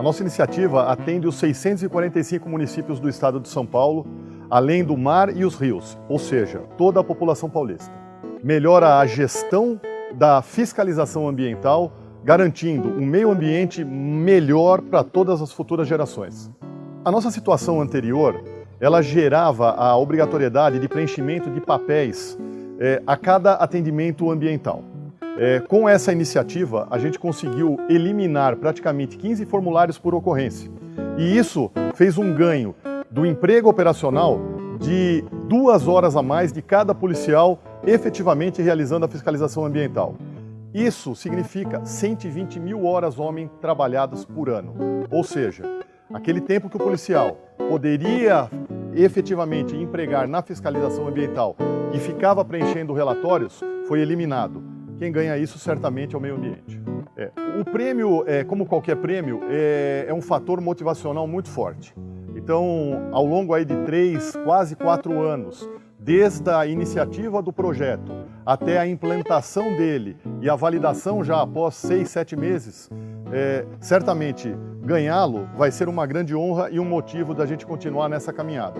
A nossa iniciativa atende os 645 municípios do estado de São Paulo, além do mar e os rios, ou seja, toda a população paulista. Melhora a gestão da fiscalização ambiental, garantindo um meio ambiente melhor para todas as futuras gerações. A nossa situação anterior, ela gerava a obrigatoriedade de preenchimento de papéis é, a cada atendimento ambiental. É, com essa iniciativa, a gente conseguiu eliminar praticamente 15 formulários por ocorrência. E isso fez um ganho do emprego operacional de duas horas a mais de cada policial efetivamente realizando a fiscalização ambiental. Isso significa 120 mil horas homem trabalhadas por ano. Ou seja, aquele tempo que o policial poderia efetivamente empregar na fiscalização ambiental e ficava preenchendo relatórios, foi eliminado. Quem ganha isso certamente é o meio ambiente. É. O prêmio, é, como qualquer prêmio, é, é, um fator motivacional muito forte. Então, ao longo aí de três, quase quatro anos, desde a iniciativa do projeto até a implantação dele e a validação já após seis, sete meses, é, certamente ganhá-lo vai ser uma grande honra e um motivo da gente continuar nessa caminhada.